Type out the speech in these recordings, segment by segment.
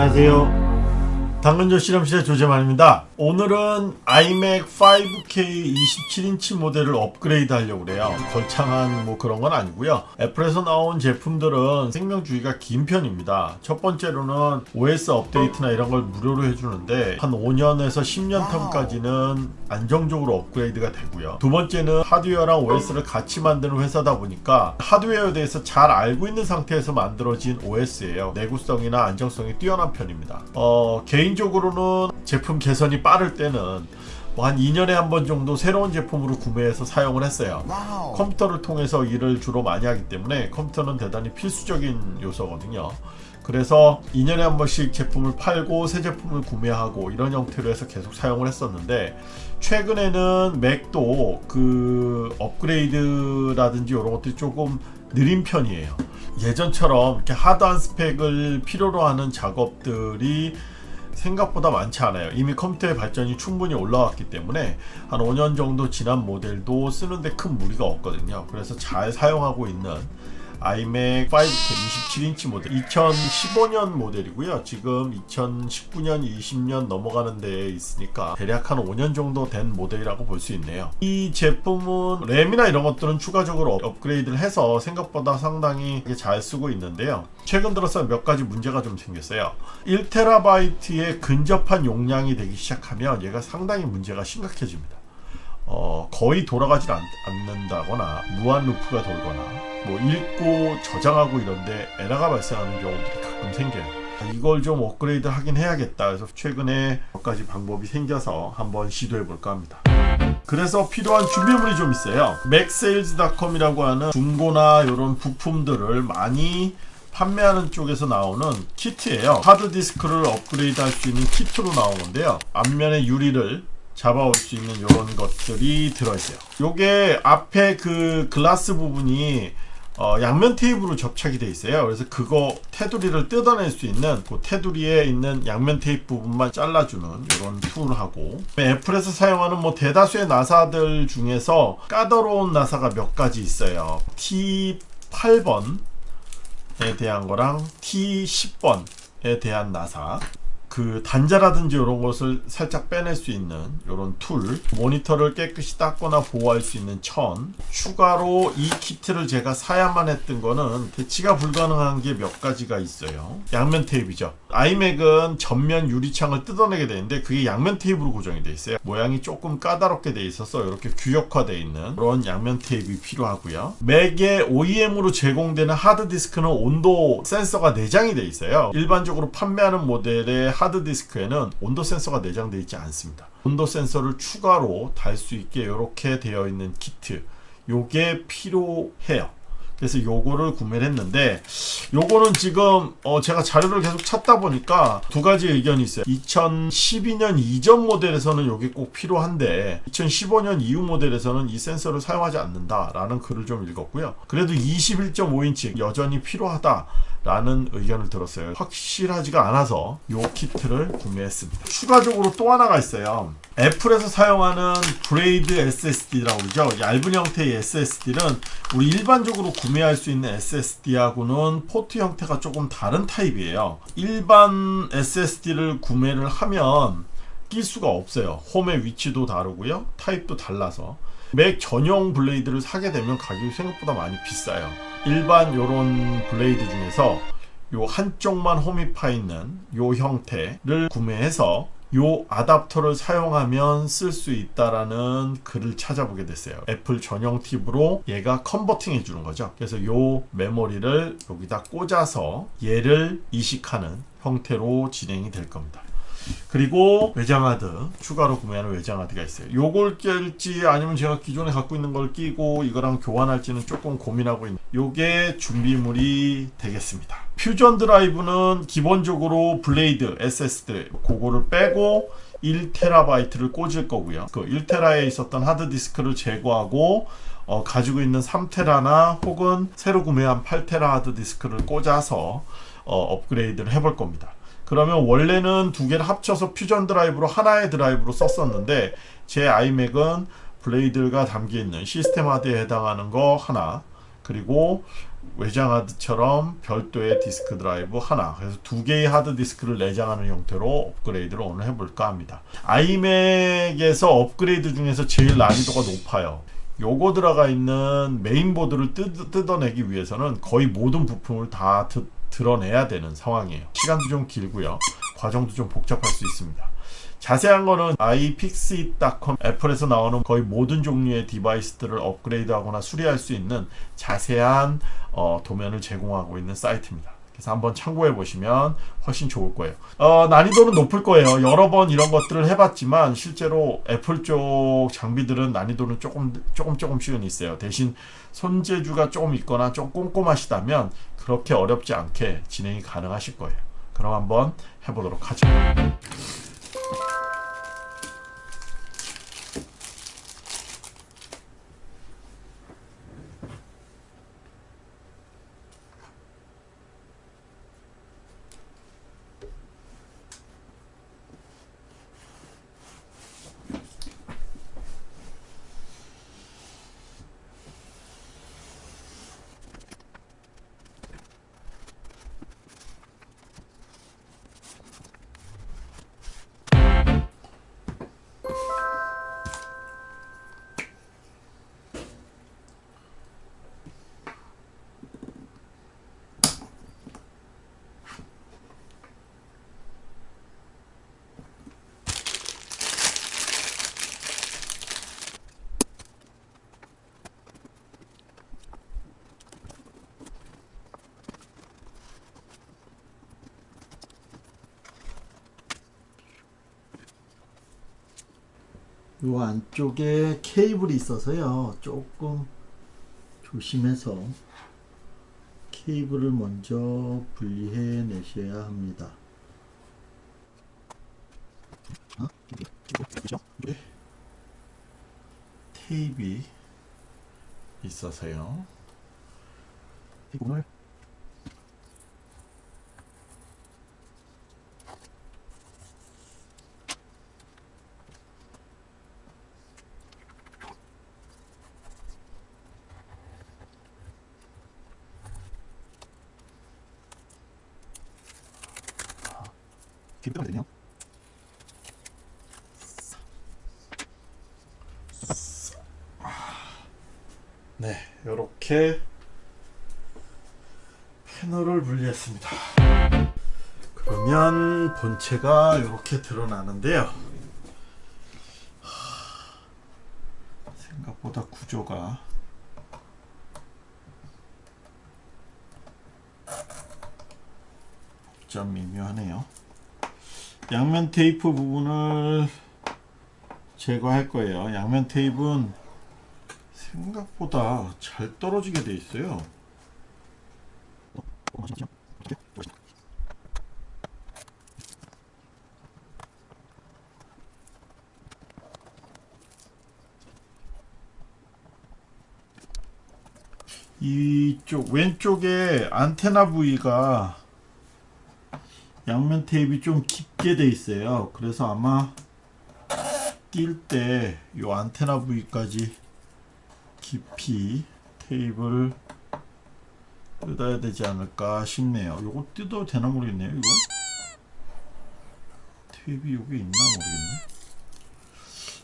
안녕하세요. 당근조 실험실의 조재만입니다. 오늘은 iMac 5K 27인치 모델을 업그레이드 하려고 그래요. 걸창한 뭐 그런 건 아니고요. 애플에서 나온 제품들은 생명주의가 긴 편입니다. 첫 번째로는 OS 업데이트나 이런 걸 무료로 해주는데 한 5년에서 10년 텀까지는 안정적으로 업그레이드가 되고요. 두 번째는 하드웨어랑 OS를 같이 만드는 회사다 보니까 하드웨어에 대해서 잘 알고 있는 상태에서 만들어진 OS예요. 내구성이나 안정성이 뛰어난 편입니다. 어, 개인적으로는 제품 개선이 빠를 때는 뭐 한 2년에 한 번 정도 새로운 제품으로 구매해서 사용을 했어요. wow. 컴퓨터를 통해서 일을 주로 많이 하기 때문에 컴퓨터는 대단히 필수적인 요소거든요. 그래서 2년에 한 번씩 제품을 팔고 새 제품을 구매하고 이런 형태로 해서 계속 사용을 했었는데 최근에는 맥도 그 업그레이드라든지 이런 것들이 조금 느린 편이에요. 예전처럼 이렇게 hard한 스펙을 필요로 하는 작업들이 생각보다 많지 않아요. 이미 컴퓨터의 발전이 충분히 올라왔기 때문에 한 5년 정도 지난 모델도 쓰는데 큰 무리가 없거든요. 그래서 잘 사용하고 있는 iMac 5K 27인치 모델. 2015년 모델이고요. 지금 2019년 20년 넘어가는 데에 있으니까 대략 한 5년 정도 된 모델이라고 볼 수 있네요. 이 제품은 램이나 이런 것들은 추가적으로 업그레이드를 해서 생각보다 상당히 잘 쓰고 있는데요. 최근 들어서 몇 가지 문제가 좀 생겼어요. 1TB에 근접한 용량이 되기 시작하면 얘가 상당히 문제가 심각해집니다 어, 거의 돌아가질 않, 않는다거나 무한 루프가 돌거나 뭐 읽고 저장하고 이런데 에러가 발생하는 경우들이 가끔 생겨요. 이걸 좀 업그레이드 하긴 해야겠다. 그래서 최근에 몇 가지 방법이 생겨서 한번 시도해 볼까 합니다. 그래서 필요한 준비물이 좀 있어요. 맥세일즈닷컴이라고 하는 중고나 이런 부품들을 많이 판매하는 쪽에서 나오는 키트예요. 하드디스크를 업그레이드 할 수 있는 키트로 나오는데요. 앞면의 유리를 잡아올 수 있는 이런 것들이 들어있어요. 요게 앞에 그 글라스 부분이 어, 양면 테이프로 접착이 되어 있어요. 그래서 그거 테두리를 뜯어낼 수 있는 그 테두리에 있는 양면 테이프 부분만 잘라주는 이런 툴하고 애플에서 사용하는 뭐 대다수의 나사들 중에서 까다로운 나사가 몇 가지 있어요. T8번에 대한 거랑 T10번에 대한 나사 그 단자라든지 이런 것을 살짝 빼낼 수 있는 이런 툴 모니터를 깨끗이 닦거나 보호할 수 있는 천 추가로 이 키트를 제가 사야만 했던 거는 대치가 불가능한 게 몇 가지가 있어요. 양면 테이프죠. 아이맥은 전면 유리창을 뜯어내게 되는데 그게 양면 테이프로 고정이 되어 있어요. 모양이 조금 까다롭게 되어 있어서 이렇게 규격화되어 있는 그런 양면 테이프 필요하고요. 맥의 OEM으로 제공되는 하드디스크는 온도 센서가 내장이 되어 있어요. 일반적으로 판매하는 모델의 하드 디스크에는 온도 센서가 내장되어 있지 않습니다. 온도 센서를 추가로 달 수 있게 이렇게 되어 있는 키트. 요게 필요해요. 그래서 요거를 구매를 했는데 요거는 지금 어 제가 자료를 계속 찾다 보니까 두 가지 의견이 있어요. 2012년 이전 모델에서는 요게 꼭 필요한데 2015년 이후 모델에서는 이 센서를 사용하지 않는다 라는 글을 좀 읽었고요. 그래도 21.5인치 여전히 필요하다 라는 의견을 들었어요. 확실하지가 않아서 요 키트를 구매했습니다. 추가적으로 또 하나가 있어요. 애플에서 사용하는 blade SSD라고 그러죠. 얇은 형태의 SSD는 우리 일반적으로 구매할 수 있는 SSD하고는 포트 형태가 조금 다른 타입이에요. 일반 SSD를 구매를 하면 낄 수가 없어요. 홈의 위치도 다르고요. 타입도 달라서. 맥 전용 blade를 사게 되면 가격이 생각보다 많이 비싸요 일반 요런 blade 중에서 요 한쪽만 홈이 파 있는 요 형태를 구매해서 요 아답터를 사용하면 쓸 수 있다라는 글을 찾아보게 됐어요. 애플 전용 타입으로 얘가 converting 해 주는 거죠. 그래서 요 메모리를 여기다 꽂아서 얘를 이식하는 형태로 진행이 될 겁니다 그리고 외장하드 추가로 구매하는 외장하드가 있어요. 요걸 낄지 아니면 제가 기존에 갖고 있는 걸 끼고 이거랑 교환할지는 조금 고민하고 있는 요게 준비물이 되겠습니다. 퓨전 드라이브는 기본적으로 blade SSD 그거를 빼고 1TB를 꽂을 거고요. 그 1TB에 있었던 하드디스크를 제거하고 어, 가지고 있는 3테라나 혹은 새로 구매한 8테라 하드디스크를 꽂아서 어, 업그레이드를 해볼 겁니다 그러면 원래는 두 개를 합쳐서 퓨전 드라이브로 하나의 드라이브로 썼었는데 제 아이맥은 blade가 담겨있는 시스템 하드에 해당하는 거 하나 그리고 외장 하드처럼 별도의 디스크 드라이브 하나. 그래서 두 개의 하드 디스크를 내장하는 형태로 업그레이드를 오늘 해볼까 합니다. 아이맥에서 업그레이드 중에서 제일 난이도가 높아요. 요거 들어가 있는 메인보드를 뜯, 뜯어내기 위해서는 거의 모든 부품을 다 드, 드러내야 되는 상황이에요. 시간도 좀 길고요. 과정도 좀 복잡할 수 있습니다. 자세한 거는 iFixit.com 애플에서 나오는 거의 모든 종류의 디바이스들을 업그레이드하거나 수리할 수 있는 자세한 어, 도면을 제공하고 있는 사이트입니다. 그래서 한번 참고해 보시면 훨씬 좋을 거예요. 어, 난이도는 높을 거예요. 여러 번 이런 것들을 해봤지만 실제로 애플 쪽 장비들은 난이도는 조금 조금 조금씩은 있어요. 대신 손재주가 조금 있거나 좀 꼼꼼하시다면 그렇게 어렵지 않게 진행이 가능하실 거예요. 그럼 한번 해보도록 하죠. 요 안쪽에 케이블이 있어서요 조금 조심해서 케이블을 먼저 분리해 내셔야 합니다 어? 테이프 있어서요. 이걸 네, 이렇게 패널을 분리했습니다. 그러면 본체가 이렇게 드러나는데요. 하, 생각보다 구조가 복잡 미묘하네요. 양면 테이프 부분을 제거할 거예요. 양면 테이프는 생각보다 잘 떨어지게 돼 있어요. 이쪽 왼쪽에 안테나 부위가 양면 테이프가 좀 깊게 돼 있어요. 그래서 아마 뛸 때 이 안테나 부위까지 깊이 테이프를 뜯어야 되지 않을까 싶네요. 요거 뜯어도 되나 모르겠네요. 이거 테이프 여기 있나 모르겠네.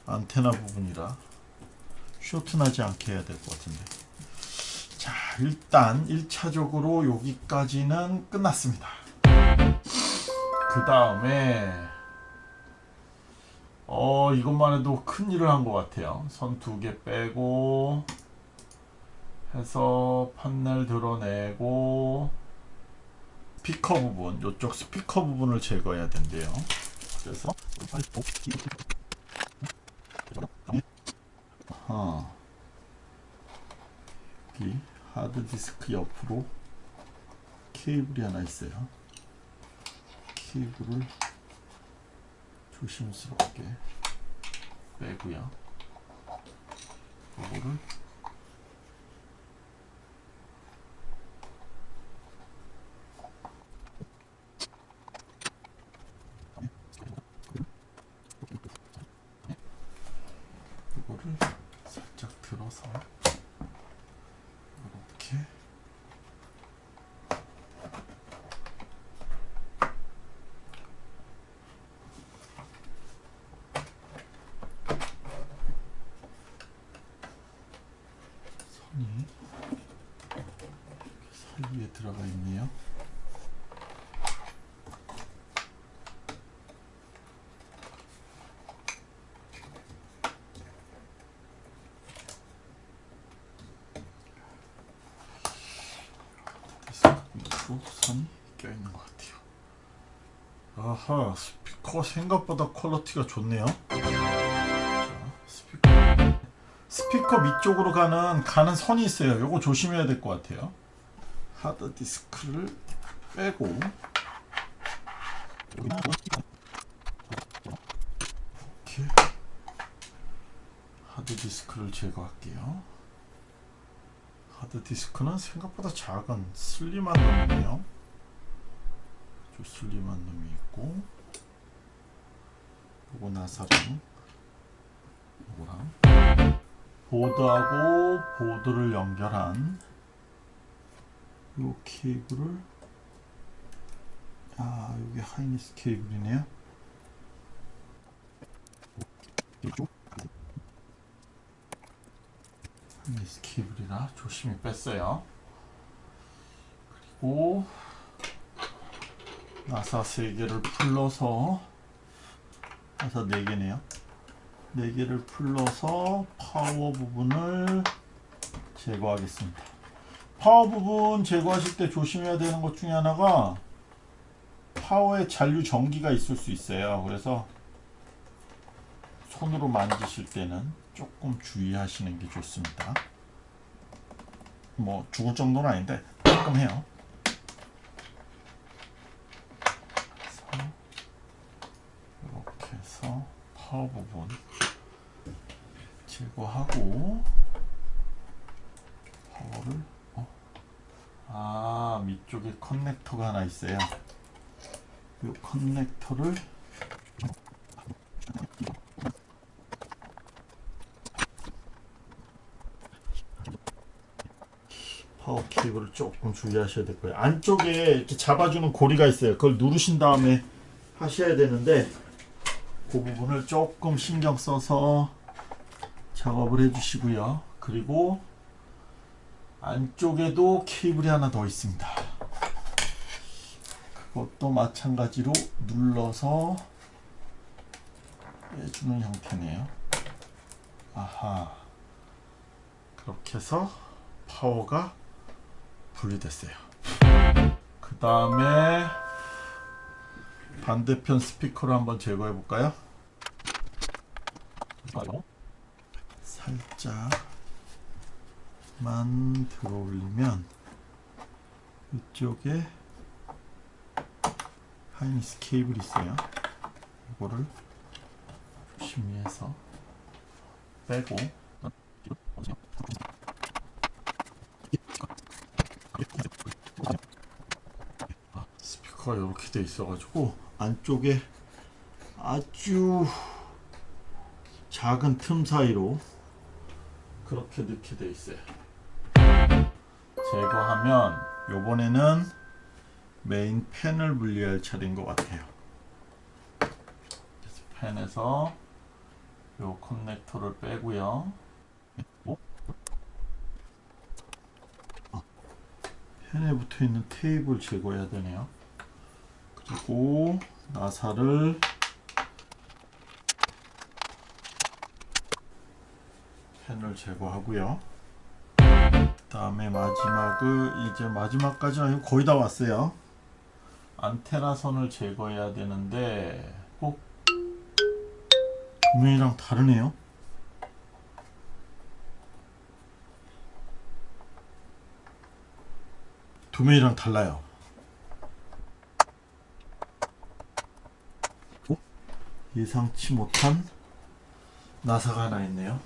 안테나 부분이라 쇼트 나지 않게 해야 될 것 같은데. 자, 일단 1차적으로 여기까지는 끝났습니다. 그 다음에 어 이것만 해도 큰일을 한 것 같아요 선 두 개 빼고 해서 판넬 드러내고 스피커 부분 이쪽 스피커 부분을 제거해야 된대요 그래서 어. 여기 하드디스크 옆으로 케이블이 하나 있어요 케이블을 조심스럽게 빼고요. 이거를 이거를 살짝 들어서 이렇게 들어가 있네요. 디스크 선이 껴있는 것 같아요. 아하 스피커 생각보다 퀄리티가 좋네요. 자, 스피커 스피커 밑쪽으로 가는 가는 선이 있어요. 요거 조심해야 될 것 같아요. 하드 디스크를 빼고 이렇게 하드 디스크를 제거할게요. 하드 디스크는 생각보다 작은 슬림한 놈이네요. 저 슬림한 놈이 있고 요거 나사랑 요거랑 보드하고 보드를 연결한 요 케이블을 아 여기 하이니스 케이블이네요 하이니 스 케이블이라 조심히 뺐어요 그리고 나사 3개를 풀러서 나사 4개네요 4개를 풀러서 파워 부분을 제거하겠습니다. 파워 부분 제거하실 때 조심해야 되는 것 중에 하나가 파워에 잔류 전기가 있을 수 있어요. 그래서 손으로 만지실 때는 조금 주의하시는 게 좋습니다. 뭐 죽을 정도는 아닌데 조금 해요. 이렇게 해서 파워 부분 제거하고 파워를 어? 아 밑쪽에 커넥터가 하나 있어요 이 커넥터를 파워 케 이블을 조금 주의하셔야 될 거예요 안쪽에 이렇게 잡아주는 고리가 있어요 그걸 누르신 다음에 하셔야 되는데 그 부분을 조금 신경 써서 작업을 해 주시고요. 그리고 안쪽에도 케이블이 하나 더 있습니다. 그것도 마찬가지로 눌러서 빼주는 형태네요. 아하. 그렇게 해서 파워가 분리됐어요. 그 다음에 반대편 스피커를 한번 제거해 볼까요? 살짝만 들어 올리면 이쪽에 하이니스 케이블이 있어요. 이거를 조심히 해서 빼고 스피커가 이렇게 돼 있어가지고 안쪽에 아주 작은 틈 사이로 그렇게 넣게 돼 있어요. 제거하면 요번에는 메인 팬을 분리할 차례인 것 같아요. 팬에서 요 커넥터를 빼고요. 어? 아, 팬에 붙어 있는 테이블 제거해야 되네요. 그리고 나사를 펜을 제거하고요. 그 다음에 마지막을 이제 마지막까지 아니고 거의 다 왔어요. 안테나 선을 제거해야 되는데 꼭 도면이랑 다르네요. 도면이랑 달라요. 예상치 못한 나사가 하나 있네요.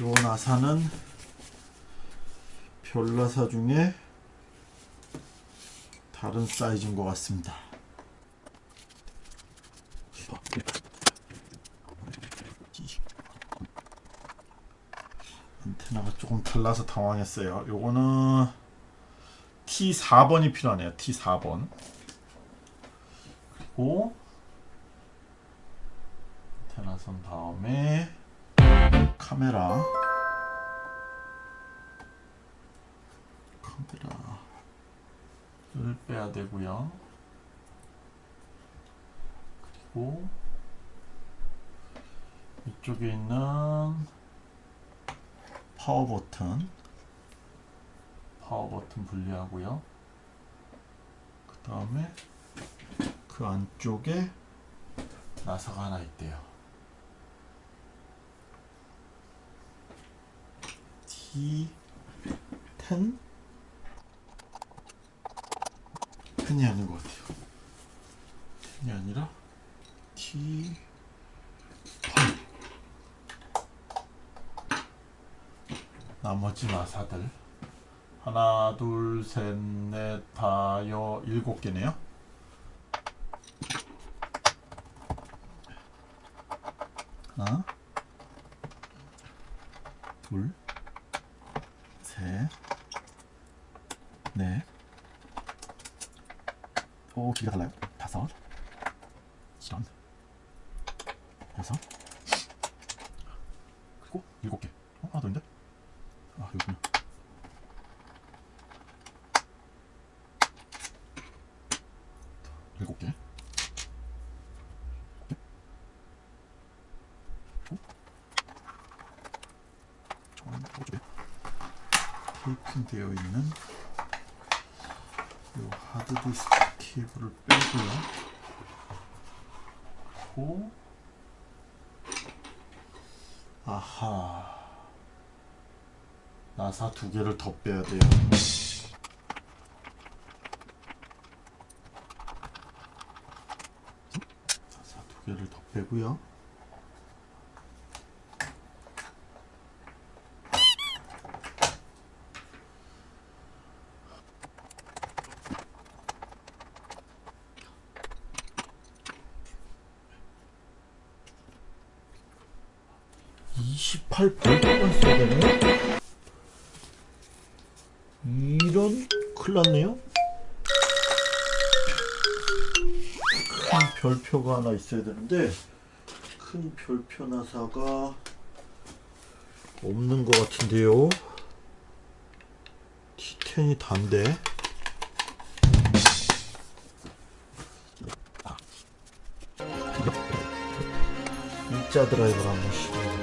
요 나사는 별나사 중에 다른 사이즈인 것 같습니다. 안테나가 조금 달라서 당황했어요. 요거는 T4번이 필요하네요. T4번. 그리고 나선 다음에 카메라 카메라 빼야 되고요. 그리고 이쪽에 있는 파워 버튼 파워 버튼 분리하고요. 그 다음에 그 안쪽에 나사가 하나 있대요. T10 10이 아닌 것 같아요. 10이 아니라 T8 나머지 나사들 하나 둘 셋 넷 다여 일곱 개네요. 하나 둘 셋, 넷, 오 길이가 달라요. 다섯, 이런, 여섯, 그리고 일곱 개. 어 하나 더 있는데? 아 여기구나. 일곱 개. 저는 오쪽에. 테이핑되어 있는 이 하드디스크 케이블을 빼 고요. 고 아하 나사 두 개를 더 빼야 돼요. 나사 두 개를 더 빼고요. (28 볼트만 써야 되네) 이런 큰일 났네요. 큰 별표가 하나 있어야 되는데 큰 별표 나사가 없는 것 같은데요. T10이 단데 일자 드라이버를 한번 시도해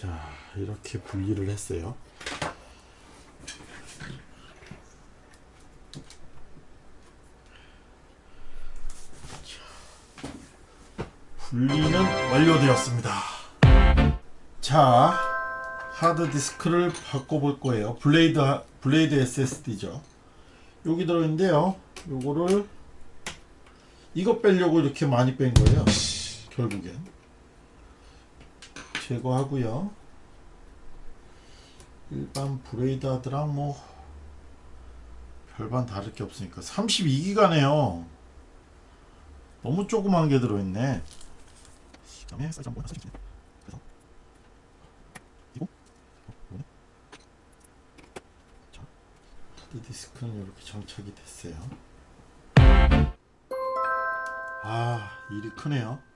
자 이렇게 분리를 했어요 분리는 완료되었습니다. 자, 하드디스크를 바꿔볼 거예요. blade blade SSD죠. 여기 들어있는데요. 요거를 이거 빼려고 이렇게 많이 뺀 거예요. 결국엔 제거하고요. 일반 blade 하드랑 뭐 별반 다를 게 없으니까 32기가네요. 너무 조그만 게 들어있네. 그다음에 사이즈 한번 보여서 그래서 이거 어, 이거네. 자, 하드 디스크는 이렇게 장착이 됐어요. 아, 일이 크네요.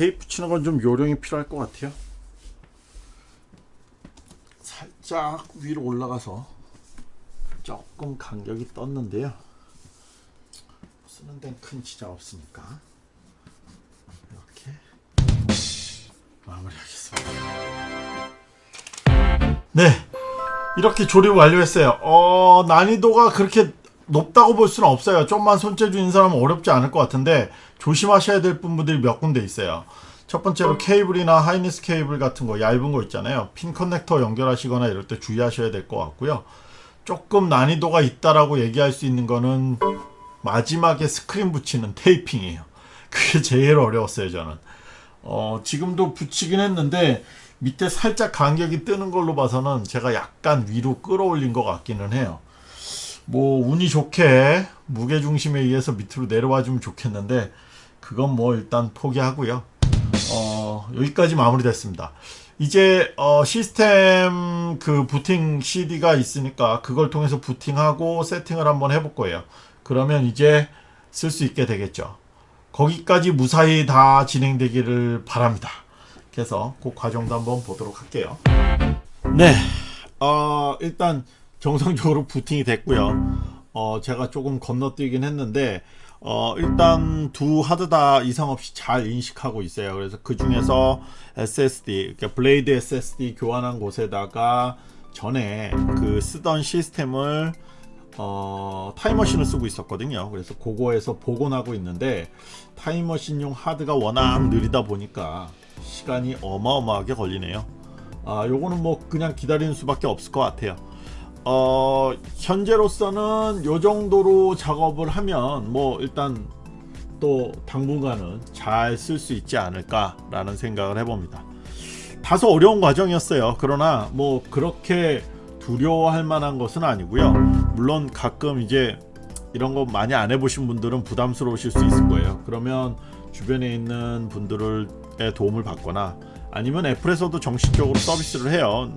테이프 치는 건 좀 요령이 필요할 것 같아요. 살짝 위로 올라가서 조금 간격이 떴는데요. 쓰는 데는 큰 지장 없으니까 이렇게 마무리하겠습니다. 네, 이렇게 조립 완료했어요. 어, 난이도가 그렇게 높다고 볼 수는 없어요. 좀만 손재주 있는 사람은 어렵지 않을 것 같은데 조심하셔야 될 부분들이 몇 군데 있어요. 첫 번째로 케이블이나 하이니스 케이블 같은 거 얇은 거 있잖아요. 핀 커넥터 연결하시거나 이럴 때 주의하셔야 될 것 같고요. 조금 난이도가 있다라고 얘기할 수 있는 거는 마지막에 스크린 붙이는 테이핑이에요. 그게 제일 어려웠어요, 저는. 어, 지금도 붙이긴 했는데 밑에 살짝 간격이 뜨는 걸로 봐서는 제가 약간 위로 끌어올린 것 같기는 해요. 뭐 운이 좋게 무게 중심에 의해서 밑으로 내려와 주면 좋겠는데 그건 뭐 일단 포기하고요. 어, 여기까지 마무리 됐습니다. 이제 어, 시스템 그 부팅 CD가 있으니까 그걸 통해서 부팅하고 세팅을 한번 해볼 거예요. 그러면 이제 쓸 수 있게 되겠죠. 거기까지 무사히 다 진행되기를 바랍니다. 그래서 그 과정도 한번 보도록 할게요. 네, 어, 일단 정상적으로 부팅이 됐고요. 어, 제가 조금 건너뛰긴 했는데 어, 일단 두 하드 다 이상 없이 잘 인식하고 있어요. 그래서 그 중에서 SSD, 그러니까 blade SSD 교환한 곳에다가 전에 그 쓰던 시스템을 어, 타임머신을 쓰고 있었거든요. 그래서 그거에서 복원하고 있는데 타임머신용 하드가 워낙 느리다 보니까 시간이 어마어마하게 걸리네요. 아, 요거는 뭐 그냥 기다리는 수밖에 없을 것 같아요. 어, 현재로서는 요 정도로 작업을 하면 뭐 일단 또 당분간은 잘 쓸 수 있지 않을까 라는 생각을 해봅니다. 다소 어려운 과정이었어요. 그러나 뭐 그렇게 두려워할 만한 것은 아니고요. 물론 가끔 이제 이런 거 많이 안 해보신 분들은 부담스러우실 수 있을 거예요. 그러면 주변에 있는 분들의 도움을 받거나 아니면 애플에서도 정식적으로 서비스를 해요.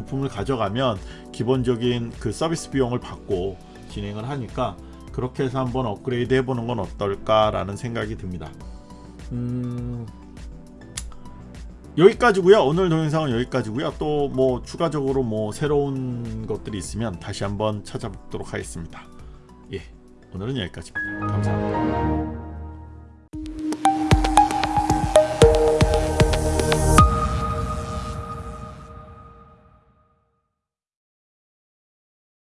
부품을 가져가면 기본적인 그 서비스 비용을 받고 진행을 하니까 그렇게 해서 한번 업그레이드 해보는 건 어떨까 라는 생각이 듭니다. 음, 여기까지고요. 오늘 동영상은 여기까지고요. 또 뭐 추가적으로 뭐 새로운 것들이 있으면 다시 한번 찾아뵙도록 하겠습니다. 예, 오늘은 여기까지입니다. 감사합니다.